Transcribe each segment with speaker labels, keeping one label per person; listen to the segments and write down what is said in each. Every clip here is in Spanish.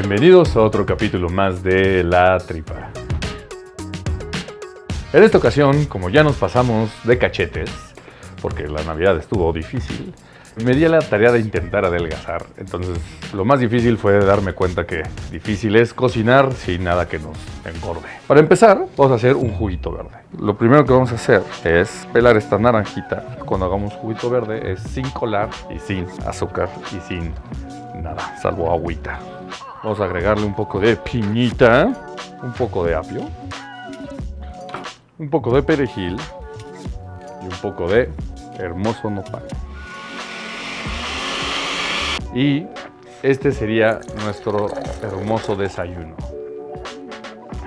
Speaker 1: Bienvenidos a otro capítulo más de La Tripa. En esta ocasión, como ya nos pasamos de cachetes, porque la Navidad estuvo difícil, me di a la tarea de intentar adelgazar. Entonces, lo más difícil fue darme cuenta que difícil es cocinar sin nada que nos engorde. Para empezar, vamos a hacer un juguito verde. Lo primero que vamos a hacer es pelar esta naranjita. Cuando hagamos juguito verde es sin colar y sin azúcar y sin nada, salvo agüita. Vamos a agregarle un poco de piñita, un poco de apio, un poco de perejil y un poco de hermoso nopal. Y este sería nuestro hermoso desayuno.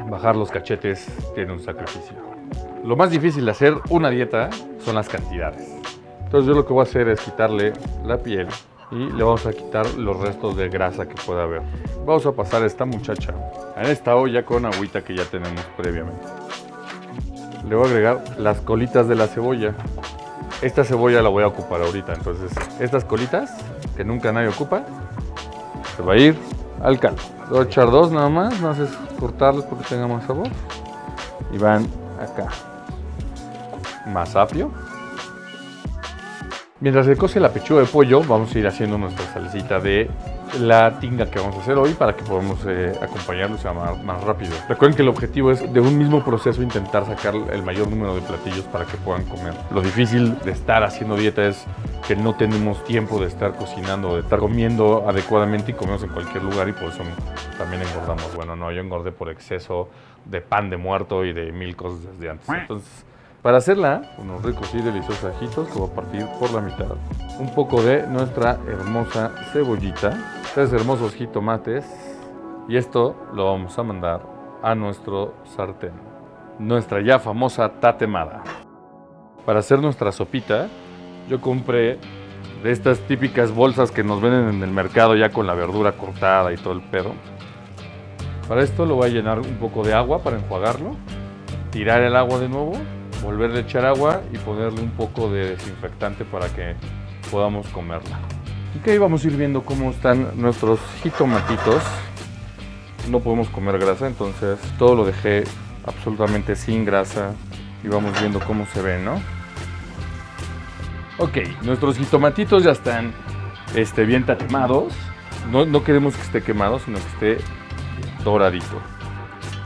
Speaker 1: Bajar los cachetes tiene un sacrificio. Lo más difícil de hacer una dieta son las cantidades. Entonces yo lo que voy a hacer es quitarle la piel y le vamos a quitar los restos de grasa que pueda haber. Vamos a pasar a esta muchacha en esta olla con agüita que ya tenemos previamente. Le voy a agregar las colitas de la cebolla. Esta cebolla la voy a ocupar ahorita, entonces estas colitas que nunca nadie ocupa, se va a ir al caldo. Voy a echar dos nada más, no haces cortarlos porque tenga más sabor. Y van acá. Más apio. Mientras se cose la pechuga de pollo, vamos a ir haciendo nuestra salsita de la tinga que vamos a hacer hoy para que podamos eh, acompañarlo y sea más, más, rápido. Recuerden que el objetivo es de un mismo proceso intentar sacar el mayor número de platillos para que puedan comer. Lo difícil de estar haciendo dieta es que no tenemos tiempo de estar cocinando, de estar comiendo adecuadamente y comemos en cualquier lugar y por eso también engordamos. Bueno, no, yo engordé por exceso de pan de muerto y de mil cosas desde antes. Entonces, para hacerla, unos ricos y deliciosos ajitos que voy a partir por la mitad. Un poco de nuestra hermosa cebollita, tres hermosos jitomates y esto lo vamos a mandar a nuestro sartén. Nuestra ya famosa tatemada. Para hacer nuestra sopita, yo compré de estas típicas bolsas que nos venden en el mercado ya con la verdura cortada y todo el pedo. Para esto lo voy a llenar un poco de agua para enjuagarlo, tirar el agua de nuevo volverle a echar agua y ponerle un poco de desinfectante para que podamos comerla. Ok, vamos a ir viendo cómo están nuestros jitomatitos. No podemos comer grasa, entonces todo lo dejé absolutamente sin grasa y vamos viendo cómo se ven, ¿no? Ok, nuestros jitomatitos ya están este, bien tatemados. No, no queremos que esté quemado, sino que esté doradito.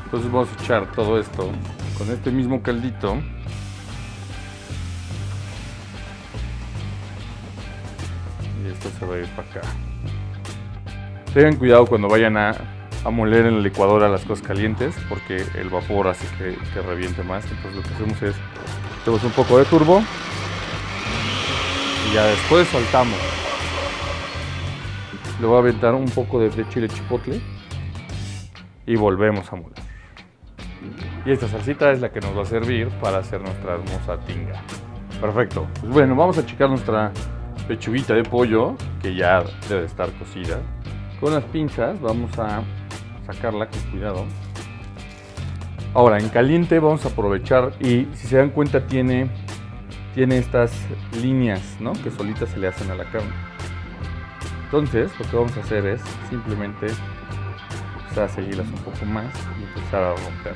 Speaker 1: Entonces vamos a echar todo esto con este mismo caldito se va a ir para acá tengan cuidado cuando vayan a, moler en la licuadora las cosas calientes porque el vapor hace que, que reviente más entonces lo que hacemos es tenemos un poco de turbo y ya después soltamos le voy a aventar un poco de chile chipotle y volvemos a moler y esta salsita es la que nos va a servir para hacer nuestra hermosa tinga. Perfecto. Pues bueno, vamos a checar nuestra pechuguita de pollo, que ya debe estar cocida. Con las pinzas vamos a sacarla con cuidado. Ahora, en caliente vamos a aprovechar y si se dan cuenta tiene, tiene estas líneas ¿no? que solitas se le hacen a la carne. Entonces, lo que vamos a hacer es simplemente empezar a seguirlas un poco más y empezar a romper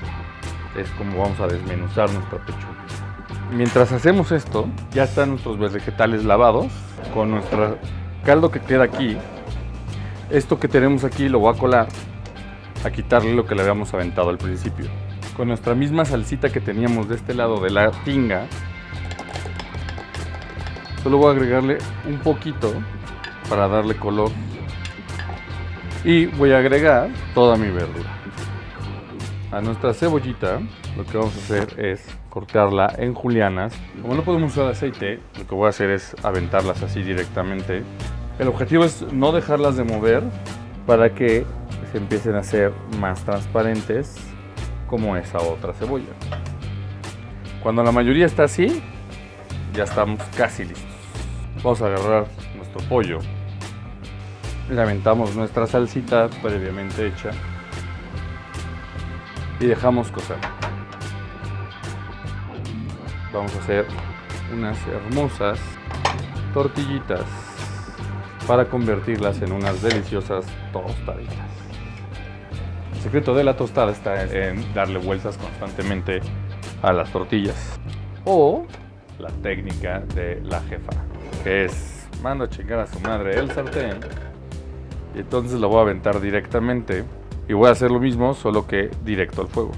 Speaker 1: es como vamos a desmenuzar nuestra pechuga. Mientras hacemos esto, ya están nuestros vegetales lavados con nuestro caldo que queda aquí. Esto que tenemos aquí lo voy a colar a quitarle lo que le habíamos aventado al principio. Con nuestra misma salsita que teníamos de este lado de la tinga, solo voy a agregarle un poquito para darle color y voy a agregar toda mi verdura. A nuestra cebollita lo que vamos a hacer es cortarla en julianas. Como no podemos usar aceite, lo que voy a hacer es aventarlas así directamente. El objetivo es no dejarlas de mover para que se empiecen a hacer más transparentes como esa otra cebolla. Cuando la mayoría está así, ya estamos casi listos. Vamos a agarrar nuestro pollo. Le aventamos nuestra salsita previamente hecha y dejamos cocer. Vamos a hacer unas hermosas tortillitas para convertirlas en unas deliciosas tostaditas. El secreto de la tostada está en darle vueltas constantemente a las tortillas. O la técnica de la jefa, que es mando a chingar a su madre el sartén y entonces lo voy a aventar directamente y voy a hacer lo mismo, solo que directo al fuego.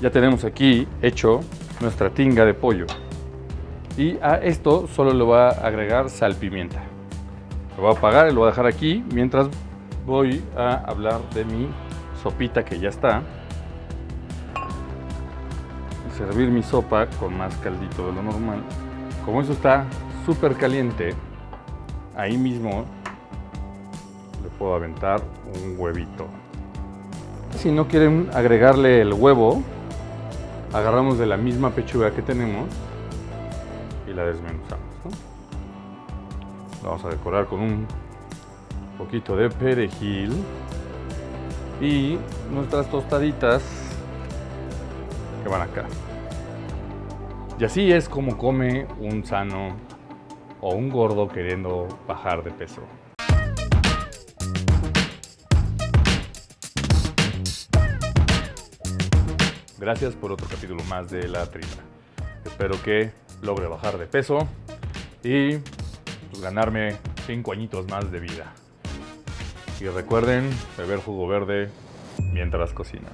Speaker 1: Ya tenemos aquí hecho nuestra tinga de pollo. Y a esto solo le voy a agregar sal pimienta. Lo voy a apagar y lo voy a dejar aquí mientras voy a hablar de mi sopita que ya está. Servir mi sopa con más caldito de lo normal. Como eso está súper caliente, ahí mismo puedo aventar un huevito. Si no quieren agregarle el huevo, agarramos de la misma pechuga que tenemos y la desmenuzamos. vamos a decorar con un poquito de perejil y nuestras tostaditas que van acá. Y así es como come un sano o un gordo queriendo bajar de peso. Gracias por otro capítulo más de La Trina. Espero que logre bajar de peso y pues, ganarme 5 añitos más de vida. Y recuerden beber jugo verde mientras cocinan.